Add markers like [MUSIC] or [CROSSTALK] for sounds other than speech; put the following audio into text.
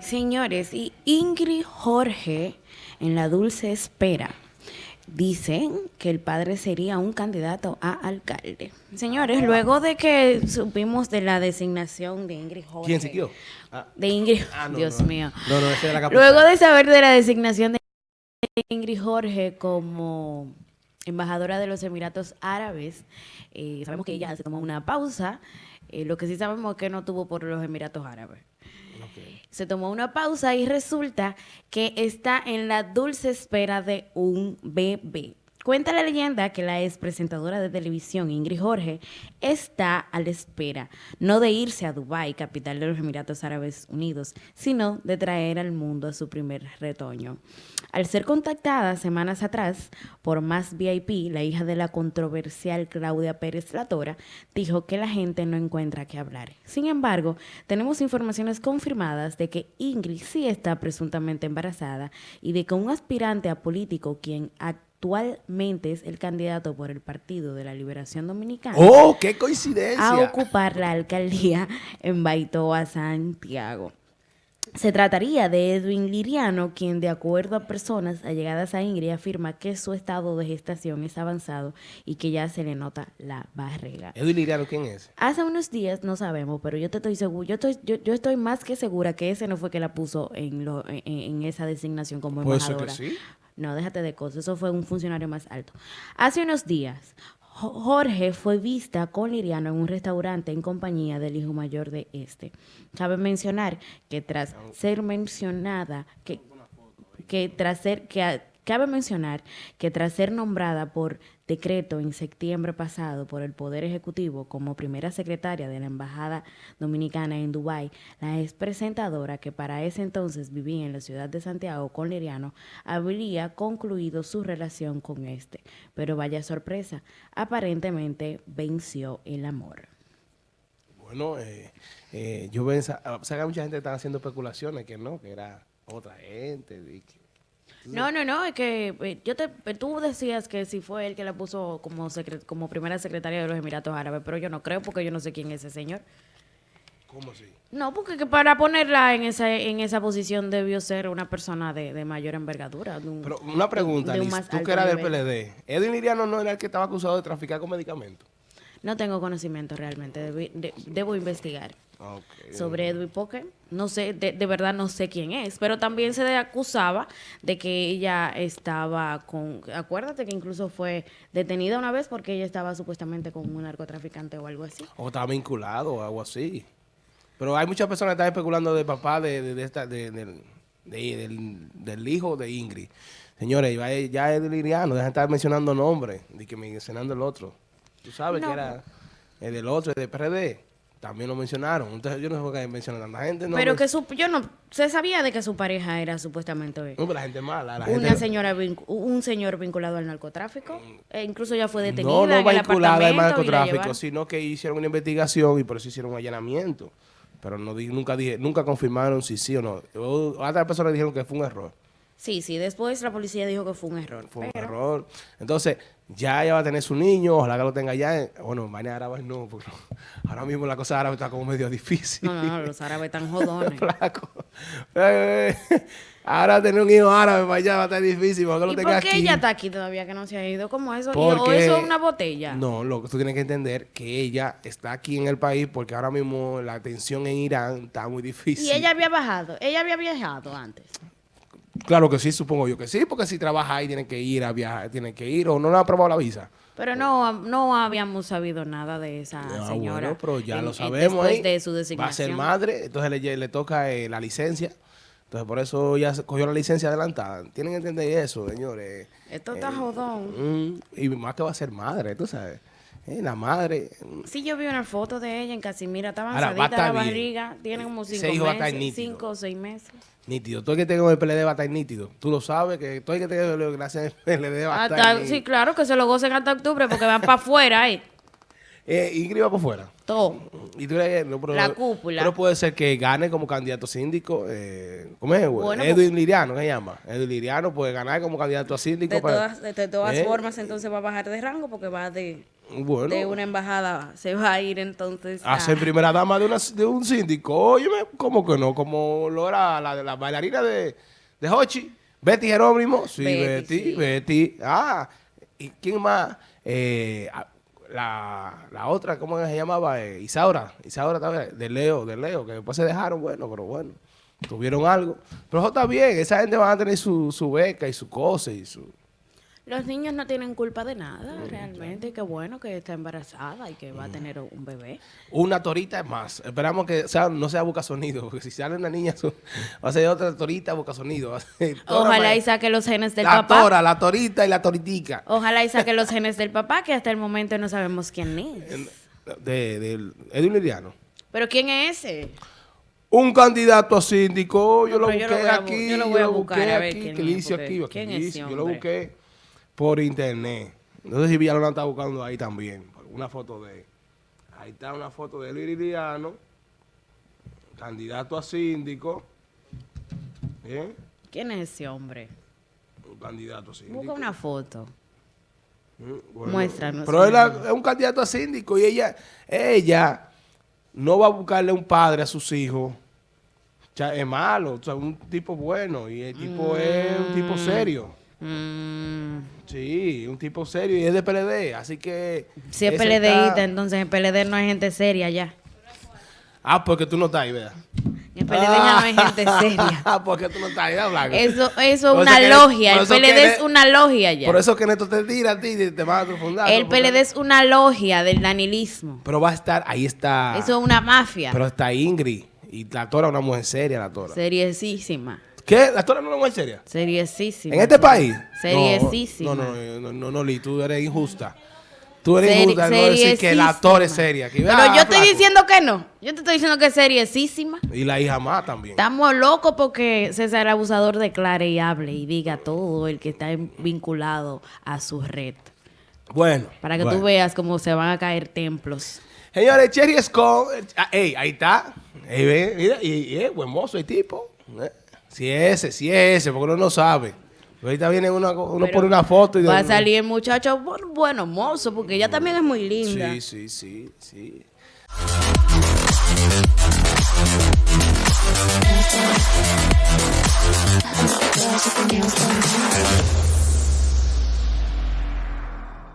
Señores, y Ingrid Jorge en la dulce espera dicen que el padre sería un candidato a alcalde. Señores, luego de que supimos de la designación de Ingrid Jorge. ¿Quién siguió? Ah. De Ingrid, ah, Dios mío. No, la Luego de saber de la designación de Ingrid Jorge como embajadora de los Emiratos Árabes, eh, sabemos que ella se tomó una pausa. Eh, lo que sí sabemos es que no tuvo por los Emiratos Árabes. Se tomó una pausa y resulta que está en la dulce espera de un bebé. Cuenta la leyenda que la ex presentadora de televisión Ingrid Jorge está a la espera, no de irse a Dubái, capital de los Emiratos Árabes Unidos, sino de traer al mundo a su primer retoño. Al ser contactada semanas atrás por Más VIP, la hija de la controversial Claudia Pérez Latora, dijo que la gente no encuentra qué hablar. Sin embargo, tenemos informaciones confirmadas de que Ingrid sí está presuntamente embarazada y de que un aspirante a político quien actualmente es el candidato por el Partido de la Liberación Dominicana. ¡Oh, qué coincidencia! A ocupar la alcaldía en Baitoa, Santiago. Se trataría de Edwin Liriano, quien de acuerdo a personas allegadas a Ingrid afirma que su estado de gestación es avanzado y que ya se le nota la barriga. ¿Edwin Liriano quién es? Hace unos días, no sabemos, pero yo te estoy seguro, yo estoy, yo, estoy más que segura que ese no fue que la puso en, lo, en, esa designación como embajadora. ¿Puede que sí? No, déjate de cosas, eso fue un funcionario más alto. Hace unos días, Jorge fue vista con Liriano en un restaurante en compañía del hijo mayor de este. Cabe mencionar que tras ser mencionada, que, que tras ser, que Cabe mencionar que tras ser nombrada por decreto en septiembre pasado por el Poder Ejecutivo como primera secretaria de la Embajada Dominicana en Dubái, la ex presentadora que para ese entonces vivía en la ciudad de Santiago con Liriano habría concluido su relación con este. Pero vaya sorpresa, aparentemente venció el amor. Bueno, eh, eh, yo veo, o sea, mucha gente está haciendo especulaciones que no, que era otra gente, no, no, no, es que eh, yo te, eh, tú decías que si fue él que la puso como como primera secretaria de los Emiratos Árabes, pero yo no creo porque yo no sé quién es ese señor. ¿Cómo así? No, porque para ponerla en esa en esa posición debió ser una persona de, mayor envergadura. pero una pregunta, tú que eras del PLD, ¿Edwin Liriano no era el que estaba acusado de traficar con medicamentos? No tengo conocimiento realmente, debo investigar. Sobre Edwin Poker, no sé, de, verdad no sé quién es, pero también se le acusaba de que ella estaba con, acuérdate que incluso fue detenida una vez porque ella estaba supuestamente con un narcotraficante o algo así. O estaba vinculado o algo así. Pero hay muchas personas que están especulando del papá de, de, esta, de, del, del, hijo de Ingrid. Señores, ya es liriano, deja de estar mencionando nombres, de que mencionando el otro. Tú sabes que era el del otro, el de PRD. También lo mencionaron. Entonces yo no sé por qué mencionan tanta gente. pero que su, yo no, se sabía de que su pareja era supuestamente no, pero la gente mala. La una señora, un señor vinculado al narcotráfico. E incluso ya fue detenida No, no vinculada al narcotráfico, sino que hicieron una investigación y por eso hicieron un allanamiento. Pero no nunca dije, nunca confirmaron si sí o no. Otras personas dijeron que fue un error. Sí, sí, después la policía dijo que fue un error. Fue un error. Entonces, ya ella va a tener su niño, ojalá que lo tenga ya. Bueno, mañana árabes no, porque [LAUGHS] ahora mismo la cosa árabe está como medio difícil. No, no, los árabes están jodones. [LAUGHS] Flaco. Eh, ahora tener un hijo árabe para allá va a estar difícil. Porque lo ¿Y por qué ella está aquí todavía que no se ha ido? ¿Cómo eso? ¿O eso es una botella? No, lo que tú tienes que entender que ella está aquí en el país porque ahora mismo la tensión en Irán está muy difícil. ¿Y ella había bajado? ¿Ella había viajado antes? Claro que sí, supongo yo que sí, porque si trabaja ahí tiene que ir a viajar, tiene que ir o no le ha aprobado la visa. Pero no, no habíamos sabido nada de esa ah, señora. Bueno, pero ya lo sabemos. Después de su designación. Va a ser madre, entonces le, le toca eh, la licencia. Entonces por eso ya cogió la licencia adelantada. Tienen que entender eso, señores. Esto está eh, jodón. Mm, y más que va a ser madre, tú sabes. Eh, la madre. Sí, yo vi una foto de ella en Casimira. Está avanzadita la barriga. Tiene como cinco meses, cinco o seis meses. Nítido. Todo el que tenga el PLD va a estar nítido. Tú lo sabes, que todo el que tenga el gracias al PLD va a estar Sí, claro, que se lo gocen hasta octubre porque van para [LAUGHS] afuera ahí. Eh, Ingrid va por fuera. Todo. Y tú crees, no, pero, La cúpula. Pero puede ser que gane como candidato síndico. Eh, ¿Cómo es? güey? Bueno, Edwin Liriano, ¿qué se llama? Edwin Liriano puede ganar como candidato a síndico. De para- todas, de, de todas ¿Eh? formas, entonces va a bajar de rango porque va de, Bueno, de una embajada, se va a ir entonces a ser primera dama de, una, de un síndico. Óyeme, ¿cómo que no? Como lo era la, la bailarina de, de Hochi. Betty Jerónimo. Sí, Betty, Betty, sí. Betty. Ah, ¿y quién más? Eh, la, la otra, ¿cómo se llamaba? Eh, Isaura. Isaura también, de Leo, de Leo, que después se dejaron, bueno, pero bueno, tuvieron algo. Pero eso está bien, esa gente va a tener su, su beca y su cosa y su... Los niños no tienen culpa de nada, realmente. Qué bueno que está embarazada y que va a tener un bebé. Una torita es más. Esperamos que sea, no sea boca sonido, porque si sale una niña, va a ser otra torita boca sonido. [LAUGHS] Ojalá y saque los genes del La papá. tora, la torita y la toritica. Ojalá y saque los [LAUGHS] genes del papá, que hasta el momento no sabemos quién es. De, de Edwin Liriano. Pero ¿quién es ese? Un candidato a síndico, yo No, lo yo busqué lo voy a bu- aquí, yo lo voy a buscar busqué a ver aquí, quién es, dice porque aquí, aquí ¿quién es dice, ese yo lo busqué por internet. No sé si Villalona está buscando ahí también, una foto de Ahí está una foto de Luis Liriano, candidato a síndico. ¿Bien? ¿Quién es ese hombre? Un candidato a síndico. Busca una foto. Mm, bueno. Muéstranos, Pero él es un candidato a síndico y ella, ella no va a buscarle un padre a sus hijos. O sea, es malo, o sea, un tipo bueno y el tipo es un tipo serio. Mm, Sí, un tipo serio y es de PLD, así que... si es PLDista, está- entonces en PLD no hay gente seria ya. Ah, porque tú no estás ahí, ¿verdad? En PLD ya no hay gente seria. Ah, [LAUGHS] porque tú no estás ahí. Eso, eso es una logia. por El eso PLD que es una logia ya. Por eso que Neto te tira a ti y te manda a tu fundazo. El porque- PLD es una logia del danilismo. Pero va a estar, ahí está... Eso es una mafia. Pero está Ingrid y la Tora es una mujer seria, la Tora. Seriesísima. ¿Qué? ¿La Tora no es mujer seria? Seriesísima. ¿En este país? Seriesísima. No, no, no, no, no, no, Lee, tú eres injusta. Tú eres injusta no decir que la Tora es seria. Pero ah, yo estoy diciendo que no. Yo te estoy diciendo que es seriesísima. Y la hija más también. Estamos locos porque César Abusador declare y hable y diga todo el que está vinculado a su red. Bueno. Para que tú veas cómo se van a caer templos. Señores, Cherry Scott. ah, ey, ahí está. Ey, ve, mira, y, y es buen mozo el tipo. Si ese, si es ese, porque uno no sabe. Pero Ahorita viene uno, uno pone una foto y... Va a salir el muchacho, bueno, mozo, porque ella también es muy linda. Sí, sí, sí, sí.